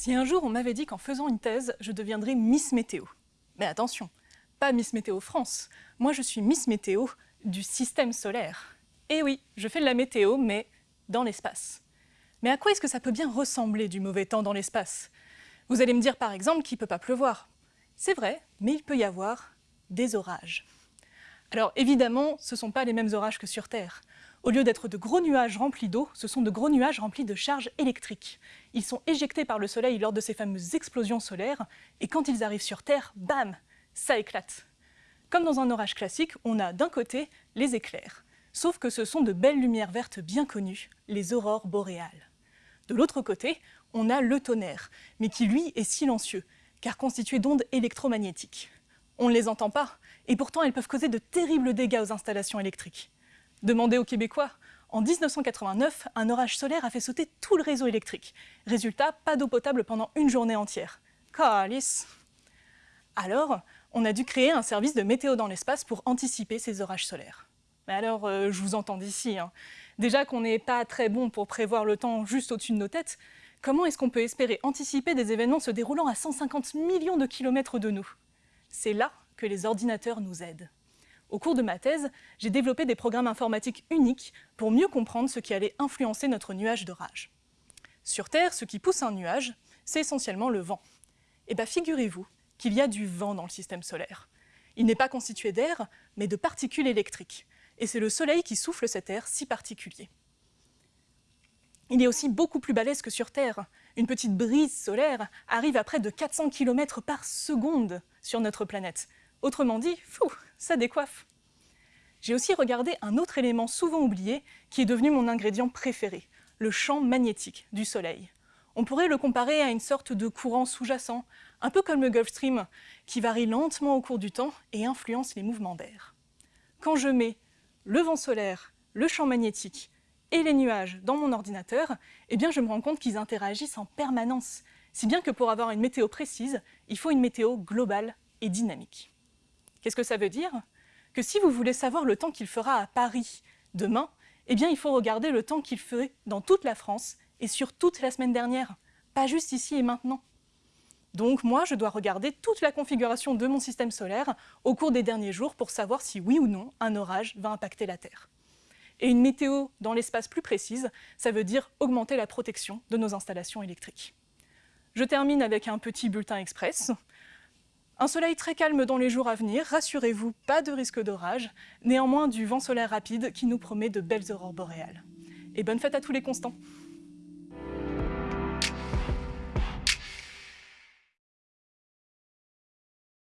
Si un jour on m'avait dit qu'en faisant une thèse, je deviendrais Miss Météo. Mais attention, pas Miss Météo France, moi je suis Miss Météo du système solaire. Et oui, je fais de la météo, mais dans l'espace. Mais à quoi est-ce que ça peut bien ressembler du mauvais temps dans l'espace? Vous allez me dire par exemple qu'il ne peut pas pleuvoir. C'est vrai, mais il peut y avoir des orages. Alors évidemment, ce ne sont pas les mêmes orages que sur Terre. Au lieu d'être de gros nuages remplis d'eau, ce sont de gros nuages remplis de charges électriques. Ils sont éjectés par le Soleil lors de ces fameuses explosions solaires, et quand ils arrivent sur Terre, bam, ça éclate. Comme dans un orage classique, on a d'un côté les éclairs, sauf que ce sont de belles lumières vertes bien connues, les aurores boréales. De l'autre côté, on a le tonnerre, mais qui lui est silencieux, car constitué d'ondes électromagnétiques. On ne les entend pas, et pourtant elles peuvent causer de terribles dégâts aux installations électriques. Demandez aux Québécois, en 1989, un orage solaire a fait sauter tout le réseau électrique. Résultat, pas d'eau potable pendant une journée entière. Calice Alors, on a dû créer un service de météo dans l'espace pour anticiper ces orages solaires. Mais alors, euh, je vous entends d'ici. Hein. Déjà qu'on n'est pas très bon pour prévoir le temps juste au-dessus de nos têtes, comment est-ce qu'on peut espérer anticiper des événements se déroulant à 150 millions de kilomètres de nous? C'est là que les ordinateurs nous aident. Au cours de ma thèse, j'ai développé des programmes informatiques uniques pour mieux comprendre ce qui allait influencer notre nuage d'orage. Sur Terre, ce qui pousse un nuage, c'est essentiellement le vent. Eh bien figurez-vous qu'il y a du vent dans le système solaire. Il n'est pas constitué d'air, mais de particules électriques. Et c'est le Soleil qui souffle cet air si particulier. Il est aussi beaucoup plus balèze que sur Terre. Une petite brise solaire arrive à près de 400 km par seconde sur notre planète. Autrement dit, fou, ça décoiffe. J'ai aussi regardé un autre élément souvent oublié qui est devenu mon ingrédient préféré, le champ magnétique du Soleil. On pourrait le comparer à une sorte de courant sous-jacent, un peu comme le Gulf Stream, qui varie lentement au cours du temps et influence les mouvements d'air. Quand je mets le vent solaire, le champ magnétique et les nuages dans mon ordinateur, eh bien je me rends compte qu'ils interagissent en permanence, si bien que pour avoir une météo précise, il faut une météo globale et dynamique. Qu'est-ce que ça veut dire? Que si vous voulez savoir le temps qu'il fera à Paris demain, eh bien il faut regarder le temps qu'il ferait dans toute la France et sur toute la semaine dernière, pas juste ici et maintenant. Donc moi, je dois regarder toute la configuration de mon système solaire au cours des derniers jours pour savoir si oui ou non un orage va impacter la Terre. Et une météo dans l'espace plus précise, ça veut dire augmenter la protection de nos installations électriques. Je termine avec un petit bulletin express. Un soleil très calme dans les jours à venir, rassurez-vous, pas de risque d'orage, néanmoins du vent solaire rapide qui nous promet de belles aurores boréales. Et bonne fête à tous les constants